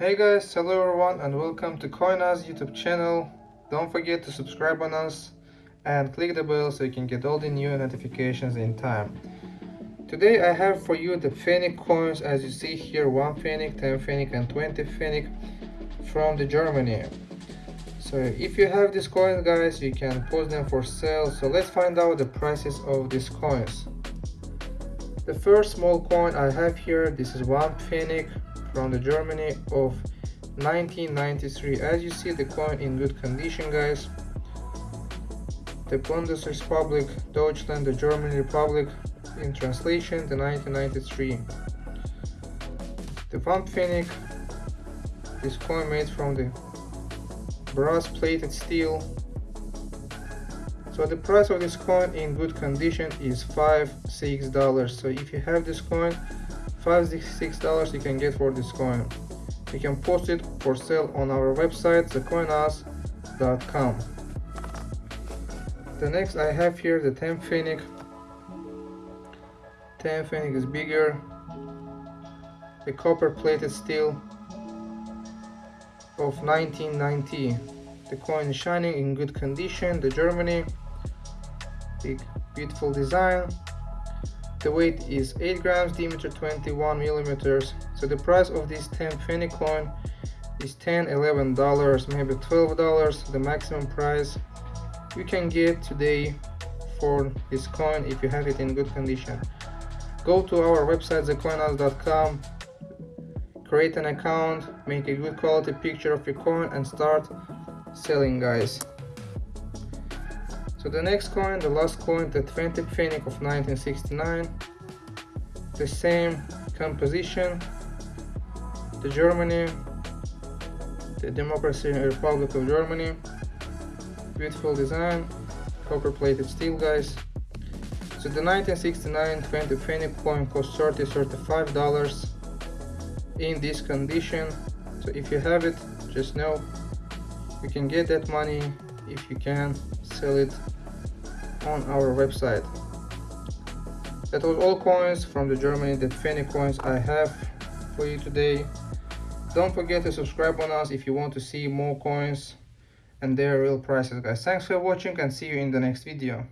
Hey guys, hello everyone and welcome to CoinUs YouTube channel. Don't forget to subscribe on us and click the bell so you can get all the new notifications in time. Today I have for you the Pfennig coins as you see here 1 Pfennig, 10 Pfennig and 20 Pfennig from the Germany. So if you have these coins guys you can post them for sale so let's find out the prices of these coins. The first small coin I have here, this is one Pfennig from the Germany of 1993. As you see the coin in good condition guys. The Bundesrepublik Deutschland, the German Republic in translation, the 1993. The Pfennig, this coin made from the brass plated steel so the price of this coin in good condition is five six dollars so if you have this coin five six dollars you can get for this coin. You can post it for sale on our website thecoinus.com the next i have here the 10 Pfennigs. 10 Pfennigs is bigger. The copper plated steel of 1990 the coin is shining in good condition. The germany big beautiful design the weight is 8 grams diameter 21 millimeters. So the price of this 10 Pfennig coin is 10 11 dollars maybe 12 dollars. The maximum price you can get today for this coin if you have it in good condition. Go to our website thecoinus.com create an account make a good quality picture of your coin and start selling guys the next coin, the last coin, the 20 Pfennig of 1969, the same composition, the Germany, the Democracy Republic of Germany, beautiful design, copper plated steel guys. So the 1969 20 Pfennig coin costs 30 35 dollars in this condition. So if you have it, just know you can get that money if you can sell it on our website. That was all coins from the Germany the Pfennig coins I have for you today. Don't forget to subscribe on us if you want to see more coins and their real prices guys. Thanks for watching and see you in the next video